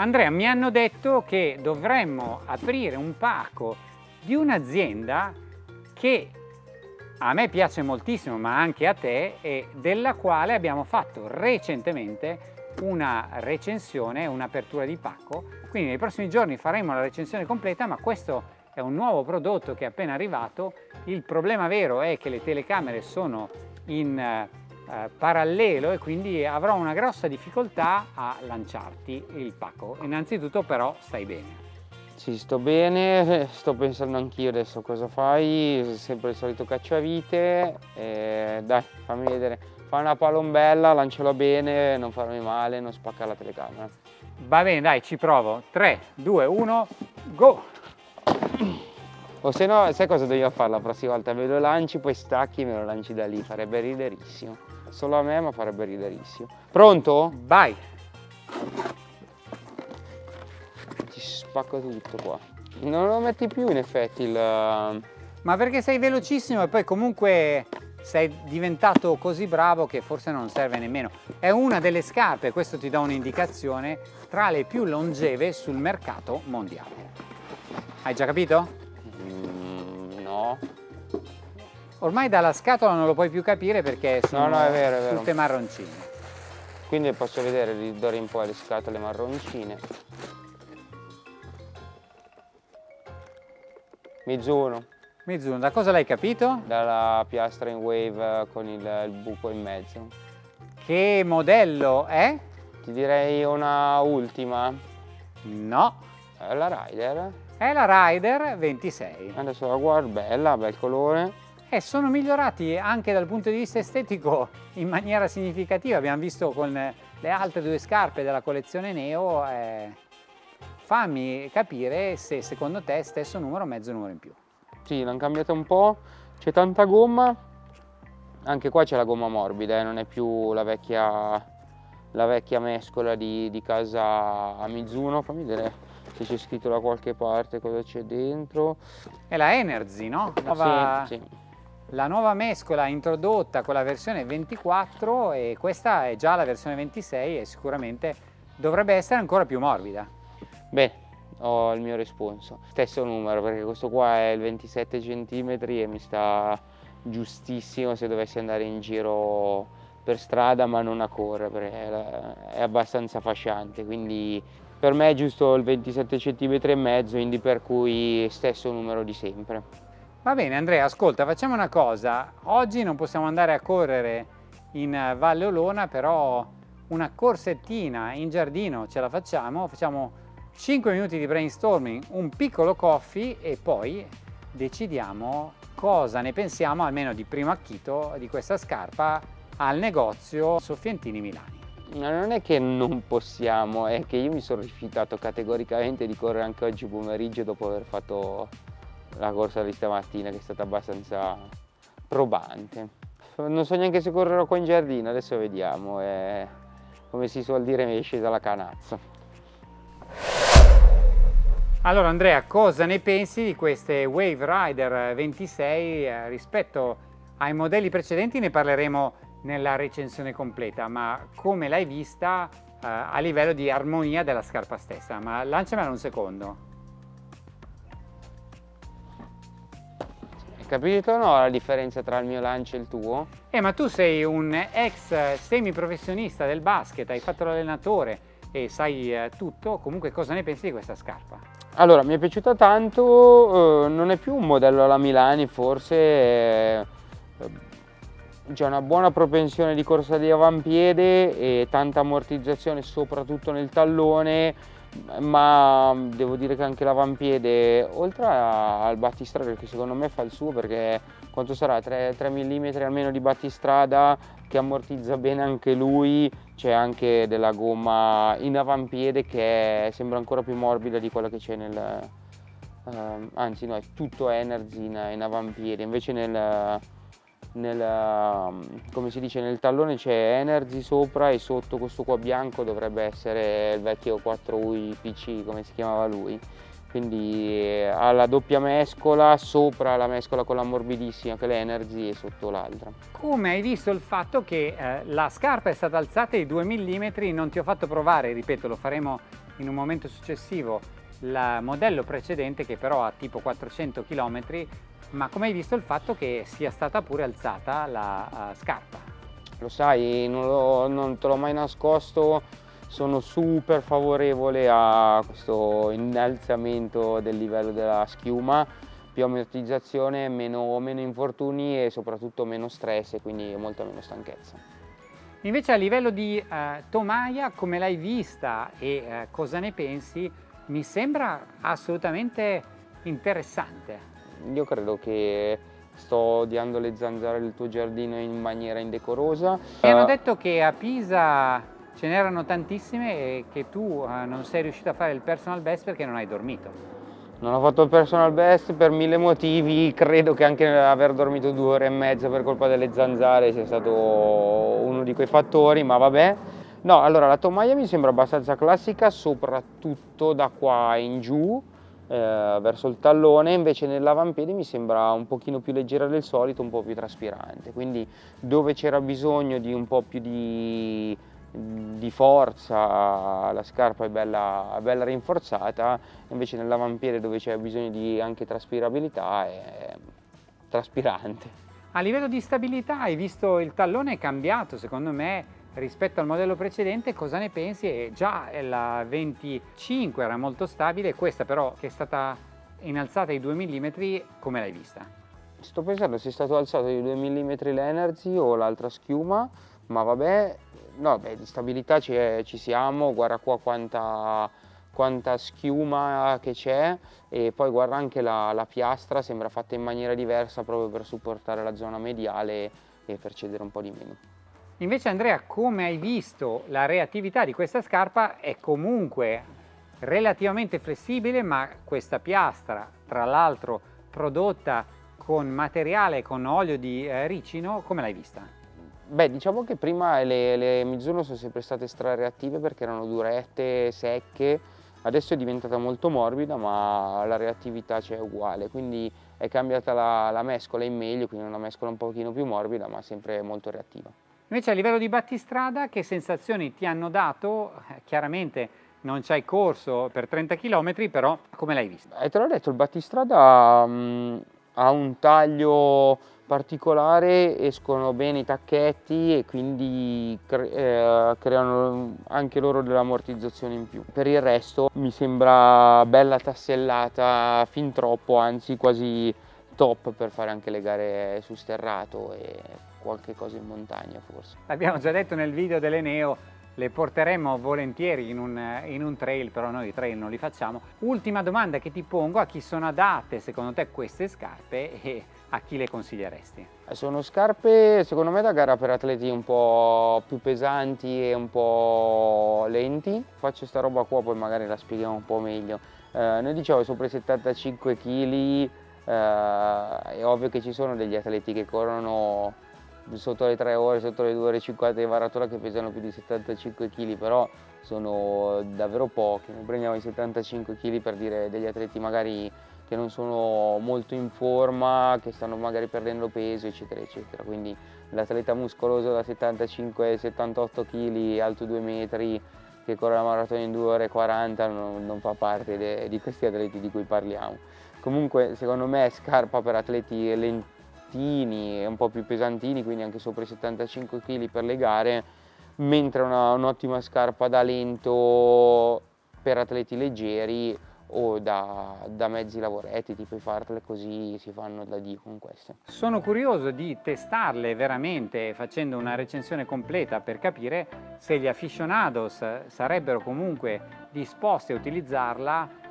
Andrea, mi hanno detto che dovremmo aprire un pacco di un'azienda che a me piace moltissimo, ma anche a te, e della quale abbiamo fatto recentemente una recensione, un'apertura di pacco. Quindi nei prossimi giorni faremo la recensione completa, ma questo è un nuovo prodotto che è appena arrivato. Il problema vero è che le telecamere sono in eh, parallelo e quindi avrò una grossa difficoltà a lanciarti il pacco. Innanzitutto però stai bene. Sì, sto bene, sto pensando anch'io adesso cosa fai, sempre il solito cacciavite, e dai fammi vedere, fai una palombella, lanciala bene, non farmi male, non spacca la telecamera. Va bene dai, ci provo, 3, 2, 1, go! O se no, sai cosa dobbiamo fare la prossima volta? Me lo lanci, poi stacchi e me lo lanci da lì, farebbe riderissimo. Solo a me, ma farebbe riderissimo. Pronto? Vai! spacco tutto qua. Non lo metti più in effetti il... Ma perché sei velocissimo e poi comunque sei diventato così bravo che forse non serve nemmeno. È una delle scarpe, questo ti dà un'indicazione, tra le più longeve sul mercato mondiale. Hai già capito? Mm, no. Ormai dalla scatola non lo puoi più capire perché sono no, no, è vero, è vero. tutte marroncine. Quindi posso vedere d'ora in poi le scatole marroncine. Mizuno. Mizuno, da cosa l'hai capito? Dalla piastra in wave con il, il, buco in mezzo. Che modello è? Ti direi una ultima. No. È la Rider. È la Rider 26. Adesso la guardo, bella, bel colore. E sono migliorati anche dal punto di vista estetico in maniera significativa. Abbiamo visto con le altre due scarpe della collezione Neo. Eh fammi capire se secondo te stesso numero o mezzo numero in più. Sì, l'hanno cambiato un po', c'è tanta gomma, anche qua c'è la gomma morbida, eh, non è più la vecchia, la vecchia mescola di, di casa a Mizuno, fammi vedere se c'è scritto da qualche parte cosa c'è dentro. È la Energy, no? Nuova... Sì, sì. La nuova mescola introdotta con la versione 24 e questa è già la versione 26 e sicuramente dovrebbe essere ancora più morbida. Beh, ho il mio responso. Stesso numero perché questo qua è il 27 cm e mi sta giustissimo se dovessi andare in giro per strada ma non a correre è abbastanza fasciante quindi per me è giusto il 27 cm e mezzo quindi per cui stesso numero di sempre va bene Andrea ascolta facciamo una cosa oggi non possiamo andare a correre in Valle Olona però una corsettina in giardino ce la facciamo facciamo 5 minuti di brainstorming, un piccolo coffee e poi decidiamo cosa ne pensiamo, almeno di primo acchito, di questa scarpa al negozio Soffientini Milani. Non è che non possiamo, è che io mi sono rifiutato categoricamente di correre anche oggi pomeriggio dopo aver fatto la corsa di stamattina che è stata abbastanza probante. Non so neanche se correrò qua in giardino, adesso vediamo, è, come si suol dire mi è scesa la canazza. Allora Andrea, cosa ne pensi di queste Wave Rider 26 eh, rispetto ai modelli precedenti? Ne parleremo nella recensione completa, ma come l'hai vista eh, a livello di armonia della scarpa stessa? Ma lanciamela un secondo. Capito no la differenza tra il mio lancio e il tuo? Eh ma tu sei un ex semiprofessionista del basket, hai fatto l'allenatore e sai eh, tutto, comunque cosa ne pensi di questa scarpa? Allora, mi è piaciuta tanto, eh, non è più un modello alla Milani, forse eh, c'è una buona propensione di corsa di avampiede e tanta ammortizzazione soprattutto nel tallone, ma devo dire che anche l'avampiede, oltre al battistrada che secondo me fa il suo perché quanto sarà? 3, 3 mm almeno di battistrada che ammortizza bene anche lui. C'è anche della gomma in avampiede che sembra ancora più morbida di quella che c'è nel uh, anzi no è tutto energy in, in avampiede. Invece nel, nel come si dice nel tallone c'è energy sopra e sotto questo qua bianco dovrebbe essere il vecchio 4 UI PC come si chiamava lui quindi eh, ha la doppia mescola, sopra la mescola con la morbidissima che è l'Energy e sotto l'altra. Come hai visto il fatto che eh, la scarpa è stata alzata di 2 mm, non ti ho fatto provare, ripeto lo faremo in un momento successivo, il modello precedente che però ha tipo 400 km, ma come hai visto il fatto che sia stata pure alzata la uh, scarpa? Lo sai, non, lo, non te l'ho mai nascosto, sono super favorevole a questo innalzamento del livello della schiuma, più ammortizzazione, meno, meno infortuni e soprattutto meno stress e quindi molta meno stanchezza. Invece a livello di eh, tomaia, come l'hai vista e eh, cosa ne pensi, mi sembra assolutamente interessante. Io credo che sto odiando le zanzare del tuo giardino in maniera indecorosa. Mi hanno uh, detto che a Pisa ce n'erano tantissime e che tu eh, non sei riuscito a fare il personal best perché non hai dormito. Non ho fatto il personal best per mille motivi, credo che anche aver dormito due ore e mezza per colpa delle zanzare sia stato uno di quei fattori, ma vabbè. No, allora la tomaia mi sembra abbastanza classica, soprattutto da qua in giù, eh, verso il tallone, invece nell'avampiede mi sembra un pochino più leggera del solito, un po' più traspirante, quindi dove c'era bisogno di un po' più di di forza, la scarpa è bella, è bella rinforzata, invece nell'avampiede dove c'è bisogno di anche traspirabilità è traspirante. A livello di stabilità hai visto il tallone cambiato secondo me rispetto al modello precedente, cosa ne pensi? già la 25 era molto stabile, questa però che è stata innalzata di 2 mm, come l'hai vista? Sto pensando se è stato alzato di 2 mm l'Energy o l'altra schiuma, ma vabbè, no, beh, di stabilità ci siamo, guarda qua quanta, quanta schiuma che c'è e poi guarda anche la, la, piastra, sembra fatta in maniera diversa proprio per supportare la zona mediale e per cedere un po' di meno. Invece Andrea, come hai visto, la reattività di questa scarpa è comunque relativamente flessibile, ma questa piastra, tra l'altro prodotta con materiale con olio di eh, ricino, come l'hai vista? Beh, diciamo che prima le, le Mizuno sono sempre state strareattive perché erano durette, secche, adesso è diventata molto morbida ma la reattività c'è uguale, quindi è cambiata la, la, mescola in meglio, quindi una mescola un pochino più morbida ma sempre molto reattiva. Invece a livello di battistrada che sensazioni ti hanno dato? Eh, chiaramente non ci hai corso per 30 km, però come l'hai visto? Eh, te l'ho detto, il battistrada mh, mm, ha un taglio particolare escono bene i tacchetti e quindi cre eh, creano anche loro dell'ammortizzazione in più. Per il resto mi sembra bella tassellata fin troppo, anzi quasi top per fare anche le gare su sterrato e qualche cosa in montagna forse. L'abbiamo già detto nel video delle Neo, le porteremo volentieri in un, in un, trail, però noi i trail non li facciamo. Ultima domanda che ti pongo, a chi sono adatte secondo te queste scarpe e a chi le consiglieresti? Eh, sono scarpe secondo me da gara per atleti un po' più pesanti e un po' lenti. Faccio sta roba qua poi magari la spieghiamo un po' meglio. Eh, noi diciamo sopra i 75 kg, eh, è ovvio che ci sono degli atleti che corrono sotto le 3 ore, sotto le 2 ore 50 di varatura che pesano più di 75 kg, però sono davvero pochi. Noi prendiamo i 75 kg per dire degli atleti magari che non sono molto in forma, che stanno magari perdendo peso, eccetera, eccetera. Quindi l'atleta muscoloso da 75-78 kg, alto 2 metri, che corre la maratona in 2 ore e 40 non, non fa parte di questi atleti di cui parliamo. Comunque secondo me scarpa per atleti lentini e un po' più pesantini, quindi anche sopra i 75 kg per le gare, mentre un'ottima un scarpa da lento per atleti leggeri o da, da, mezzi lavoretti tipo i fartle così si fanno da Dio con queste. Sono curioso di testarle veramente facendo una recensione completa per capire se gli aficionados sarebbero comunque disposti a utilizzarla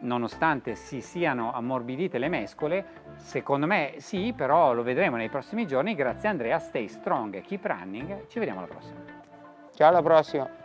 nonostante si siano ammorbidite le mescole, secondo me sì, però lo vedremo nei prossimi giorni. Grazie Andrea, stay strong, keep running, ci vediamo alla prossima. Ciao alla prossima!